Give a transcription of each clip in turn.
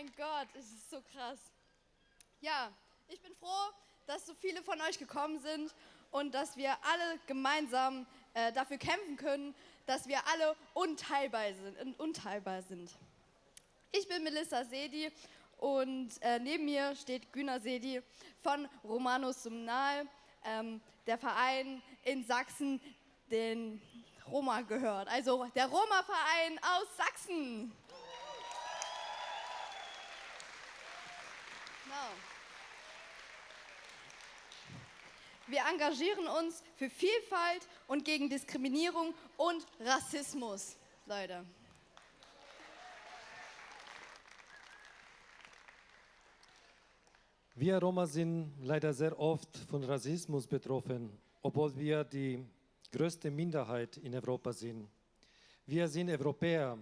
mein Gott, es ist so krass. Ja, ich bin froh, dass so viele von euch gekommen sind und dass wir alle gemeinsam äh, dafür kämpfen können, dass wir alle unteilbar sind. Unteilbar sind. Ich bin Melissa Sedi und äh, neben mir steht Güner Sedi von Romanus Sumnal, ähm, der Verein in Sachsen, den Roma gehört. Also der Roma-Verein aus Sachsen. Genau. Wir engagieren uns für Vielfalt und gegen Diskriminierung und Rassismus, Leute. Wir Roma sind leider sehr oft von Rassismus betroffen, obwohl wir die größte Minderheit in Europa sind. Wir sind Europäer.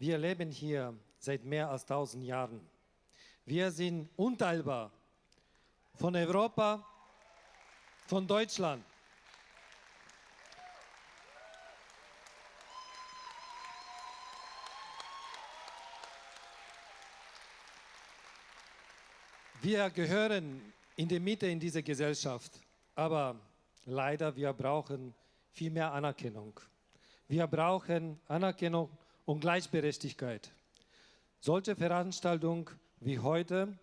Wir leben hier seit mehr als 1000 Jahren. Wir sind unteilbar von Europa, von Deutschland. Wir gehören in die Mitte in dieser Gesellschaft, aber leider wir brauchen viel mehr Anerkennung. Wir brauchen Anerkennung und Gleichberechtigkeit. Solche Veranstaltungen wie heute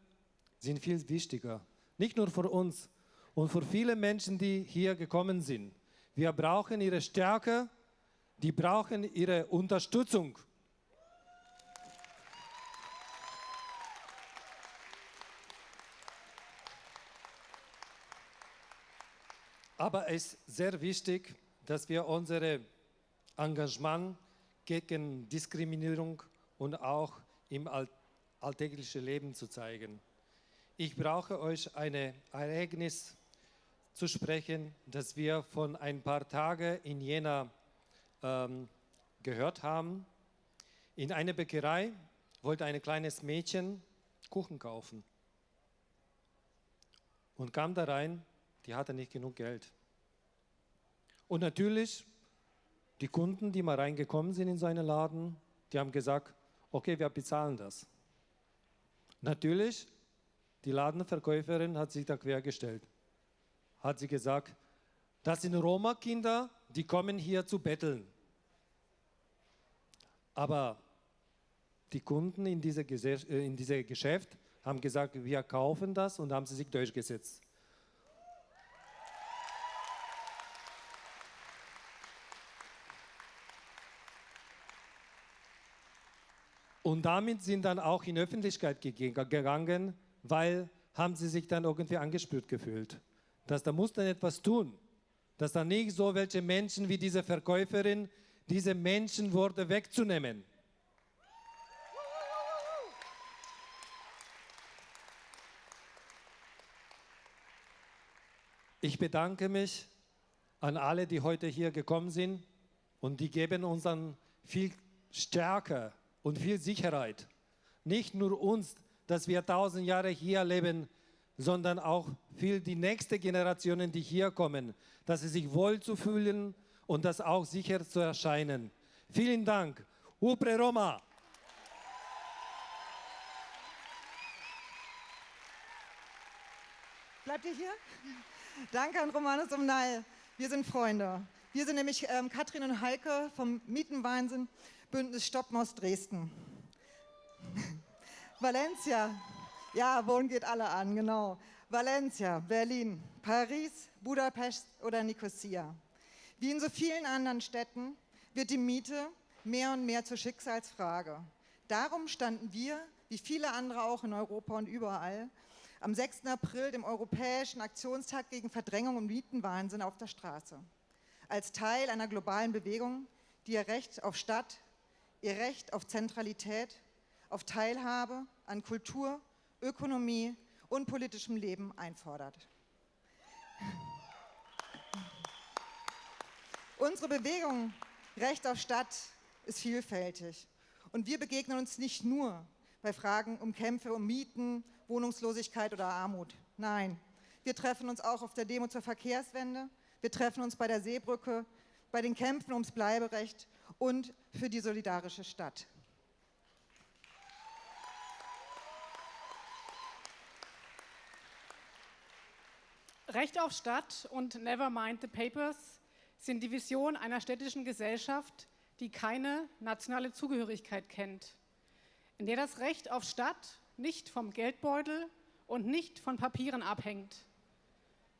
sind viel wichtiger. Nicht nur für uns und für viele Menschen, die hier gekommen sind. Wir brauchen ihre Stärke, die brauchen ihre Unterstützung. Aber es ist sehr wichtig, dass wir unser Engagement gegen Diskriminierung und auch im Alltag alltägliche Leben zu zeigen. Ich brauche euch ein Ereignis zu sprechen, das wir von ein paar Tagen in Jena ähm, gehört haben. In einer Bäckerei wollte ein kleines Mädchen Kuchen kaufen und kam da rein, die hatte nicht genug Geld. Und natürlich, die Kunden, die mal reingekommen sind in seinen Laden, die haben gesagt, okay, wir bezahlen das. Natürlich, die Ladenverkäuferin hat sich da quergestellt. Hat sie gesagt, das sind Roma-Kinder, die kommen hier zu betteln. Aber die Kunden in diesem äh, Geschäft haben gesagt, wir kaufen das und haben sie sich durchgesetzt. Und damit sind dann auch in Öffentlichkeit gegangen, weil haben sie sich dann irgendwie angespürt gefühlt. Dass da muss dann etwas tun. Dass da nicht so welche Menschen wie diese Verkäuferin diese Menschenworte wegzunehmen. Ich bedanke mich an alle, die heute hier gekommen sind und die geben uns dann viel Stärke und viel Sicherheit. Nicht nur uns, dass wir tausend Jahre hier leben, sondern auch für die nächsten Generationen, die hier kommen, dass sie sich wohl zu fühlen und das auch sicher zu erscheinen. Vielen Dank. Upre Roma! Bleibt ihr hier? Danke an Romanus Umnall. Wir sind Freunde. Wir sind nämlich ähm, Katrin und Heike vom Mietenwahnsinn. Bündnis Stoppen aus Dresden. Valencia, ja, Wohnen geht alle an, genau. Valencia, Berlin, Paris, Budapest oder Nicosia. Wie in so vielen anderen Städten wird die Miete mehr und mehr zur Schicksalsfrage. Darum standen wir, wie viele andere auch in Europa und überall, am 6. April, dem Europäischen Aktionstag gegen Verdrängung und Mietenwahnsinn auf der Straße. Als Teil einer globalen Bewegung, die ihr Recht auf Stadt, ihr Recht auf Zentralität, auf Teilhabe an Kultur, Ökonomie und politischem Leben einfordert. Unsere Bewegung Recht auf Stadt ist vielfältig und wir begegnen uns nicht nur bei Fragen um Kämpfe um Mieten, Wohnungslosigkeit oder Armut. Nein, wir treffen uns auch auf der Demo zur Verkehrswende, wir treffen uns bei der Seebrücke, bei den Kämpfen ums Bleiberecht und für die solidarische Stadt. Recht auf Stadt und Never Mind the Papers sind die Vision einer städtischen Gesellschaft, die keine nationale Zugehörigkeit kennt, in der das Recht auf Stadt nicht vom Geldbeutel und nicht von Papieren abhängt.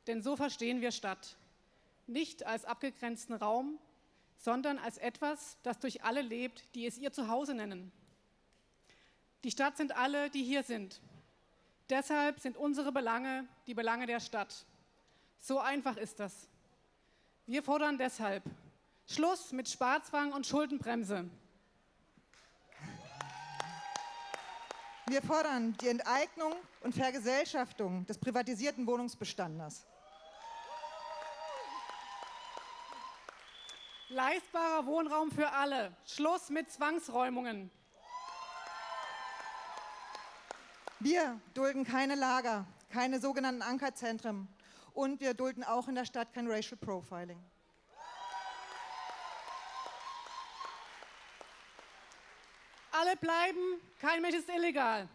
Denn so verstehen wir Stadt. Nicht als abgegrenzten Raum, sondern als etwas, das durch alle lebt, die es ihr Zuhause nennen. Die Stadt sind alle, die hier sind. Deshalb sind unsere Belange die Belange der Stadt. So einfach ist das. Wir fordern deshalb Schluss mit Sparzwang und Schuldenbremse. Wir fordern die Enteignung und Vergesellschaftung des privatisierten Wohnungsbestandes. Leistbarer Wohnraum für alle. Schluss mit Zwangsräumungen. Wir dulden keine Lager, keine sogenannten Ankerzentren und wir dulden auch in der Stadt kein Racial Profiling. Alle bleiben, kein Mensch ist illegal.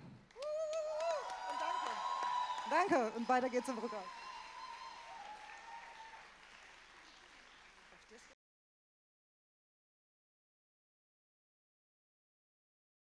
Danke und weiter geht's im Rückgang.